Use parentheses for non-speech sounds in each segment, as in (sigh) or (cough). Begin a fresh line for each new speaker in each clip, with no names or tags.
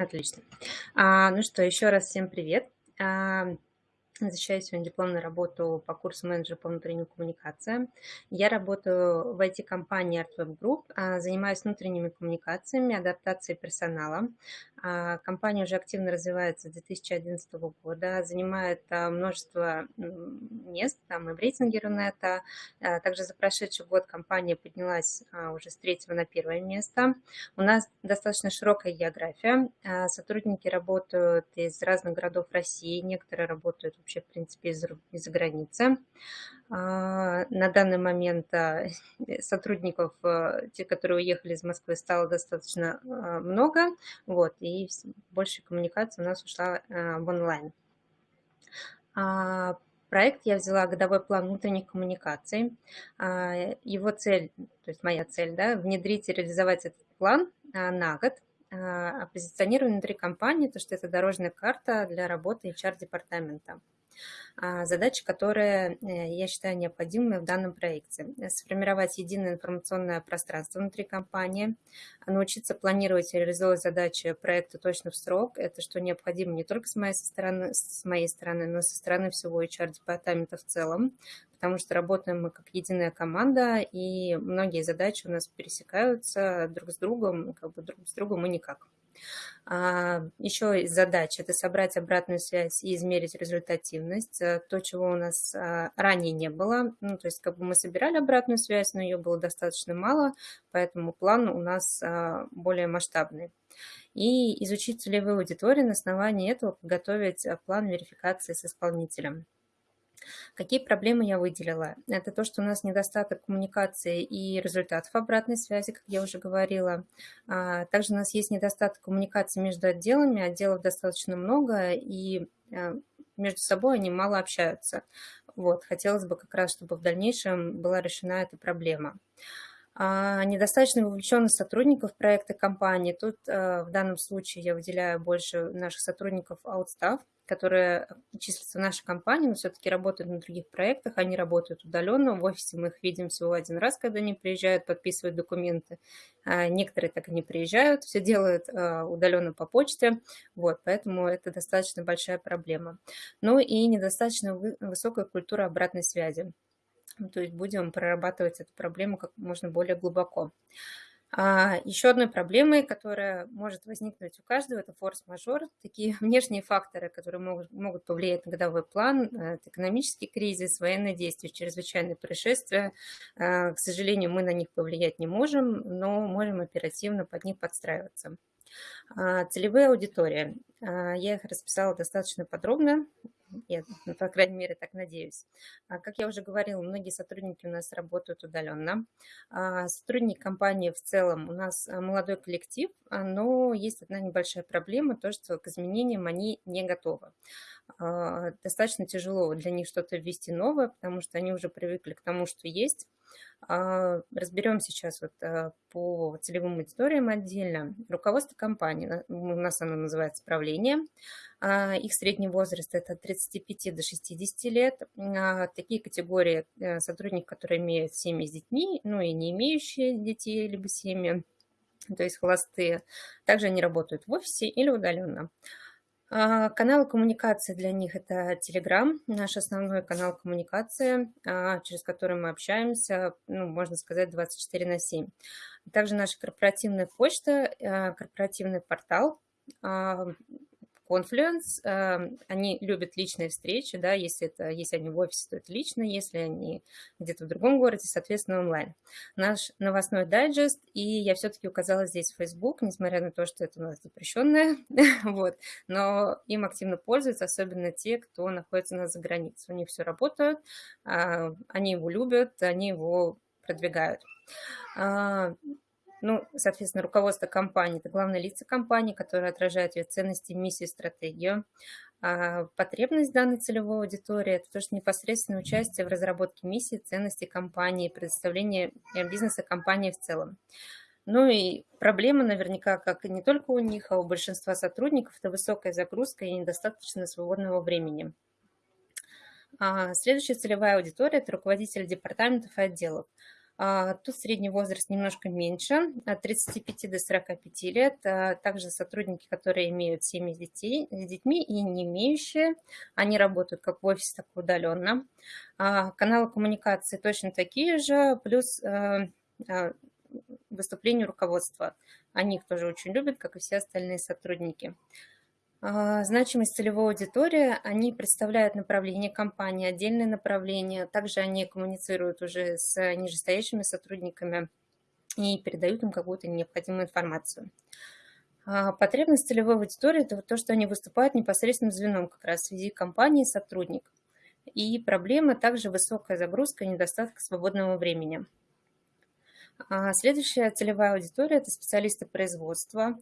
Отлично. А, ну что, еще раз всем привет. А, Защищаю сегодня дипломную работу по курсу менеджера по внутренним коммуникациям. Я работаю в IT-компании ArtWeb Group, а, занимаюсь внутренними коммуникациями, адаптацией персонала. А, компания уже активно развивается с 2011 года, занимает а, множество мест, там и в рейтинге Рунета. Также за прошедший год компания поднялась уже с третьего на первое место. У нас достаточно широкая география. Сотрудники работают из разных городов России, некоторые работают в вообще, в принципе, из-за из границы. А, на данный момент а, сотрудников, а, те, которые уехали из Москвы, стало достаточно много, вот, и больше коммуникации у нас ушла в онлайн. Проект я взяла годовой план внутренних коммуникаций. Его цель, то есть моя цель, да, внедрить и реализовать этот план на год – а позиционирование внутри компании, то что это дорожная карта для работы HR-департамента. А, задачи, которые э, я считаю необходимыми в данном проекте. Сформировать единое информационное пространство внутри компании, научиться планировать и реализовывать задачи проекта точно в срок. Это что необходимо не только с моей стороны, с моей стороны но и со стороны всего HR-департамента в целом, потому что работаем мы как единая команда, и многие задачи у нас пересекаются друг с другом, как бы друг с другом и никак. А, Еще из задач – это собрать обратную связь и измерить результативность, э, то, чего у нас а, ранее не было. Ну, то есть как бы мы собирали обратную связь, но ее было достаточно мало, поэтому план у нас а, более масштабный. И изучить целевые аудитории, на основании этого подготовить план верификации с исполнителем. Какие проблемы я выделила? Это то, что у нас недостаток коммуникации и результатов обратной связи, как я уже говорила. А, также у нас есть недостаток коммуникации между отделами, отделов достаточно много, и а, между собой они мало общаются. Вот, хотелось бы как раз, чтобы в дальнейшем была решена эта проблема. А, недостаточно вовлеченность сотрудников проекта компании. Тут в данном случае я выделяю больше наших сотрудников outstaff, которые числятся в нашей компании, но все-таки работают на других проектах, они работают удаленно, в офисе мы их видим всего один раз, когда они приезжают, подписывают документы. А некоторые так и не приезжают, все делают а, удаленно по почте, вот, поэтому это достаточно большая проблема. Ну и недостаточно высокая культура обратной связи. То есть будем прорабатывать эту проблему как можно более глубоко. А, еще одной проблемой, которая может возникнуть у каждого, это форс-мажор, такие (laughs) внешние факторы, которые могут, могут повлиять на годовой план, э, это экономический кризис, военные действия, чрезвычайные происшествия. А, к сожалению, мы на них повлиять не можем, но можем оперативно под них подстраиваться. А, целевые аудитории. Я их расписала достаточно подробно, я, ну, по крайней мере, так надеюсь. А, как я уже говорила, многие сотрудники у нас работают удаленно. А, сотрудники компании в целом у нас а, молодой коллектив, но есть одна небольшая проблема, то, что к изменениям они не готовы. Достаточно тяжело для них что-то ввести новое, потому что они уже привыкли к тому, что есть. Разберем сейчас вот по целевым аудиториям отдельно. Руководство компании, у нас оно называется правление. Их средний возраст это от 35 до 60 лет. Такие категории э, сотрудников, которые имеют семьи с детьми, ну и не имеющие детей, либо семьи, то есть холостые. Также они работают в офисе или удаленно. А, каналы коммуникации для них – это Telegram, наш основной канал коммуникации, а, через который мы общаемся, ну, можно сказать, 24 на 7. Также наша корпоративная почта, а, корпоративный портал, Confluence, эм, они любят личные встречи, да, если, это, если они в офисе, то это лично, если они где-то в другом городе, соответственно, онлайн. Наш новостной дайджест, и я все-таки указала здесь Facebook, несмотря на то, что это у нас запрещенное, (laughs) вот, но им активно пользуются, особенно те, кто находится на за границей. У них все работает, а, они его любят, они его продвигают. Ну, соответственно, руководство компании – это главные лица компании, которые отражают ее ценности, миссию, стратегию. А потребность данной целевой аудитории – это тоже непосредственное участие в разработке миссии, ценностей компании, предоставление э, бизнеса компании в целом. Ну и проблема наверняка, как и не только у них, а у большинства сотрудников, это высокая загрузка и недостаточно свободного времени. А следующая целевая аудитория – это руководители департаментов и отделов. А, тут средний возраст немножко меньше, от 35 до 45 лет. А, также сотрудники, которые имеют семьи детей, с детьми и не имеющие, они работают как в офисе, так и удаленно. А, каналы коммуникации точно такие же, плюс выступление руководства. Они их тоже очень любят, как и все остальные сотрудники. А, значимость целевой аудитории, они представляют направление компании, отдельные направления, также они коммуницируют уже с нижестоящими сотрудниками и передают им какую-то необходимую информацию. А, потребность целевой аудитории – это то, что они выступают непосредственным звеном как раз в связи компании сотрудник. И проблема также высокая загрузка и недостаток свободного времени. А, следующая целевая аудитория – это специалисты производства,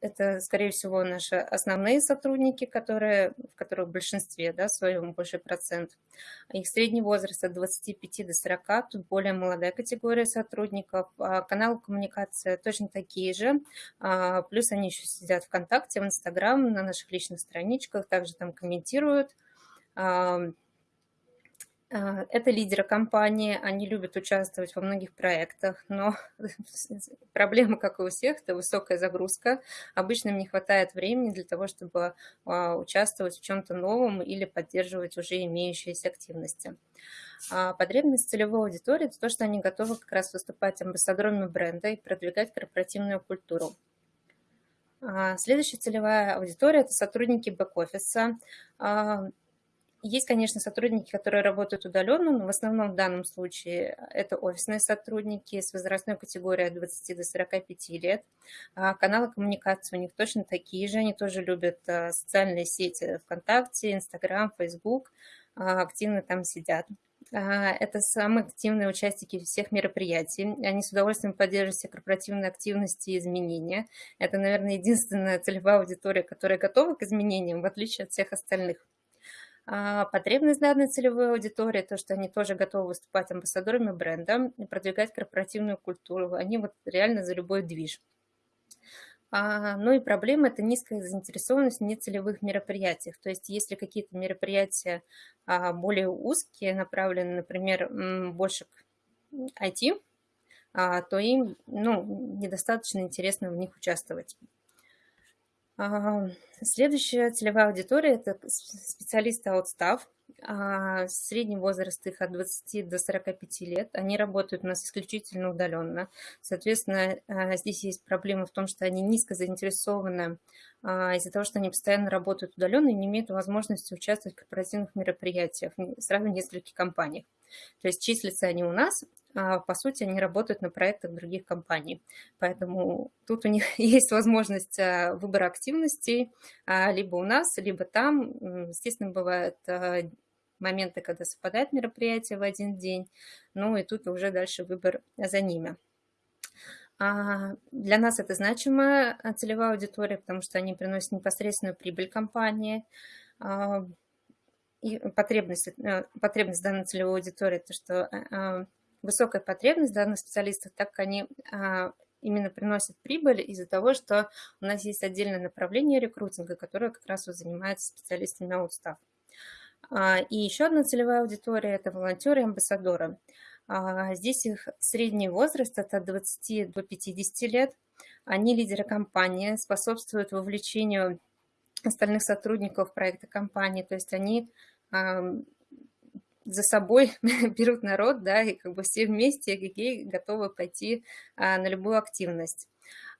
это, скорее всего, наши основные сотрудники, которые, в которых в большинстве, да, в своем большой процент. Их средний возраст от 25 до 40, тут более молодая категория сотрудников. А каналы коммуникации точно такие же, а, плюс они еще сидят ВКонтакте, в Инстаграм, на наших личных страничках, также там комментируют. Это лидеры компании, они любят участвовать во многих проектах, но (laughs) проблема, как и у всех, это высокая загрузка. Обычно им не хватает времени для того, чтобы а, участвовать в чем-то новом или поддерживать уже имеющиеся активности. А, потребность целевой аудитории – это то, что они готовы как раз выступать амбассадорами бренда и продвигать корпоративную культуру. Следующая целевая аудитория – это сотрудники бэк-офиса. Есть, конечно, сотрудники, которые работают удаленно, но в основном в данном случае это офисные сотрудники с возрастной категорией от 20 до 45 лет. А каналы коммуникации у них точно такие же, они тоже любят а, социальные сети ВКонтакте, Инстаграм, Фейсбук, а, активно там сидят. Это самые активные участники всех мероприятий. Они с удовольствием поддерживают все корпоративные активности и изменения. Это, наверное, единственная целевая аудитория, которая готова к изменениям, в отличие от всех остальных. А, потребность данной целевой аудитории, то, что они тоже готовы выступать амбассадорами бренда и продвигать корпоративную культуру. Они вот реально за любой движ. А, ну и проблема – это низкая заинтересованность в нецелевых мероприятиях. То есть если какие-то мероприятия а, более узкие, направлены, например, больше к IT, а, то им ну, недостаточно интересно в них участвовать. Следующая целевая аудитория – это специалисты аутстав. Средний возраст их от 20 до 45 лет. Они работают у нас исключительно удаленно. Соответственно, а, здесь есть проблема в том, что они низко заинтересованы а, из-за того, что они постоянно работают удаленно и не имеют возможности участвовать в корпоративных мероприятиях сразу в нескольких компаниях. То есть числятся они у нас, а, по сути, они работают на проектах других компаний. Поэтому тут у них (laughs) есть возможность а, выбора активностей а, либо у нас, либо там. Естественно, бывают моменты, когда совпадает мероприятие в один день, ну и тут уже дальше выбор за ними. Для нас это значимая целевая аудитория, потому что они приносят непосредственную прибыль компании. И потребность, э, потребность данной целевой аудитории, то, что высокая потребность данных специалистов, так как они а, именно приносят прибыль из-за того, что у нас есть отдельное направление рекрутинга, которое как раз вот занимается специалистами аутстав. А, и еще одна целевая аудитория – это волонтеры и амбассадоры. А, здесь их средний возраст – от 20 до 50 лет. Они лидеры компании, способствуют вовлечению остальных сотрудников проекта компании, то есть они за собой (laughs) берут народ, да, и как бы все вместе эгегей готовы пойти а, на любую активность.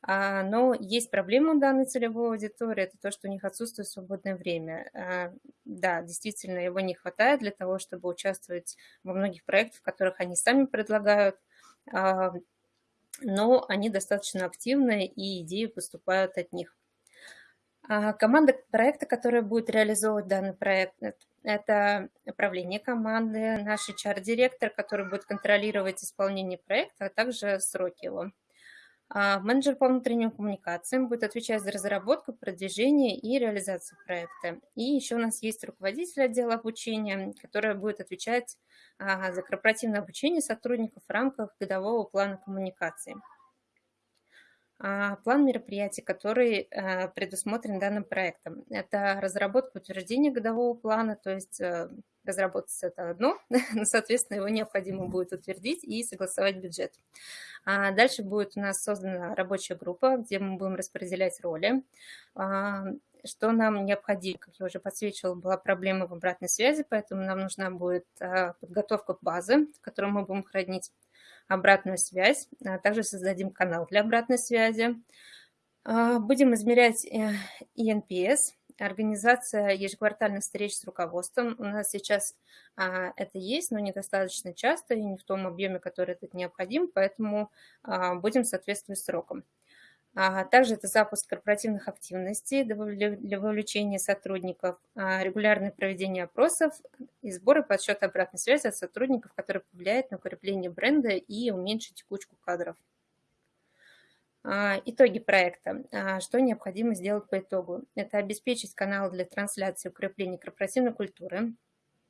А, но есть проблема у данной целевой аудитории, это то, что у них отсутствует свободное время. А, да, действительно, его не хватает для того, чтобы участвовать во многих проектах, в которых они сами предлагают, а, но они достаточно активны, и идеи поступают от них. А, команда проекта, которая будет реализовывать данный проект, это управление команды, наш HR-директор, который будет контролировать исполнение проекта, а также сроки его. А, менеджер по внутренним коммуникациям будет отвечать за разработку, продвижение и реализацию проекта. И еще у нас есть руководитель отдела обучения, который будет отвечать а, за корпоративное обучение сотрудников в рамках годового плана коммуникации. А, план мероприятий, который э, предусмотрен данным проектом. Это разработка утверждения годового плана, то есть э, разработать это одно, (laughs) но, соответственно, его необходимо будет утвердить и согласовать бюджет. А дальше будет у нас создана рабочая группа, где мы будем распределять роли. А, что нам необходимо? Как я уже подсвечивала, была проблема в обратной связи, поэтому нам нужна будет а, подготовка базы, в которой мы будем хранить обратную связь. А также создадим канал для обратной связи. Будем измерять э, организация ежеквартальных встреч с руководством. У нас сейчас а, это есть, но недостаточно часто и не в том объеме, который это необходим, поэтому а, будем соответствовать срокам. А, также это запуск корпоративных активностей для вовлечения сотрудников, а, регулярное проведение опросов и сборы подсчет обратной связи от сотрудников, которые повлияют на укрепление бренда и уменьшить текучку кадров. А, итоги проекта. Что необходимо сделать по итогу? Это обеспечить канал для трансляции укрепления корпоративной культуры,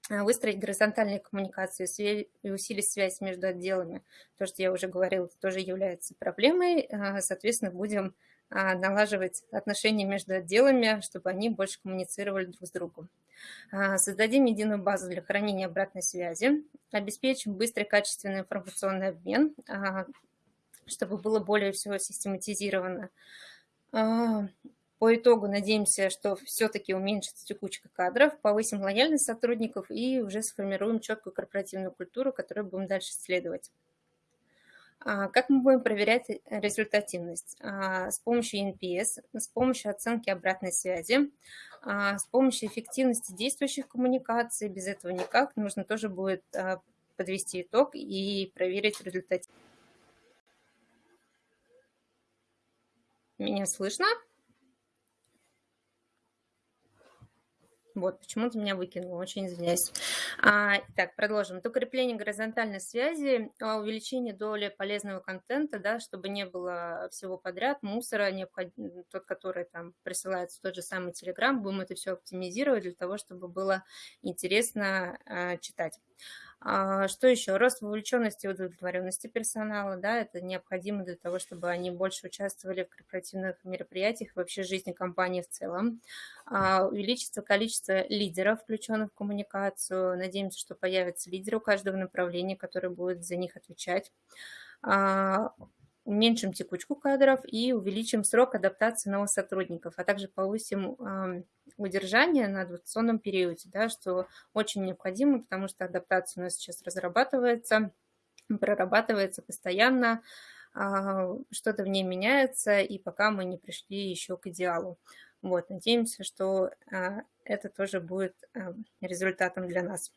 выстроить горизонтальные коммуникации и усилить связь между отделами. То, что я уже говорила, тоже является проблемой. А, соответственно, будем а, налаживать отношения между отделами, чтобы они больше коммуницировали друг с другом. Создадим единую базу для хранения обратной связи, обеспечим быстрый качественный информационный обмен, чтобы было более всего систематизировано. По итогу надеемся, что все-таки уменьшится текучка кадров, повысим лояльность сотрудников и уже сформируем четкую корпоративную культуру, которую будем дальше исследовать. А, как мы будем проверять результативность? А, с помощью NPS, с помощью оценки обратной связи, а, с помощью эффективности действующих коммуникаций. Без этого никак. Нужно тоже будет подвести итог и проверить результативность. Меня слышно? Вот, почему-то меня выкинуло, очень извиняюсь. А, так, продолжим. Это укрепление горизонтальной связи, а, увеличение доли полезного контента, да, чтобы не было всего подряд, мусора, необходим, тот, который там присылается тот же самый Telegram, будем это все оптимизировать для того, чтобы было интересно а, читать. А, что еще? Рост вовлеченности и удовлетворенности персонала, да, это необходимо для того, чтобы они больше участвовали в корпоративных мероприятиях, вообще жизни компании в целом. А, увеличится количество лидеров, включенных в коммуникацию. Надеемся, что появятся лидеры у каждого направления, которые будут за них отвечать а, уменьшим текучку кадров и увеличим срок адаптации новых сотрудников, а также повысим удержание на адаптационном периоде, да, что очень необходимо, потому что адаптация у нас сейчас разрабатывается, прорабатывается постоянно, а, что-то в ней меняется, и пока мы не пришли еще к идеалу. Вот, надеемся, что а, это тоже будет результатом для нас.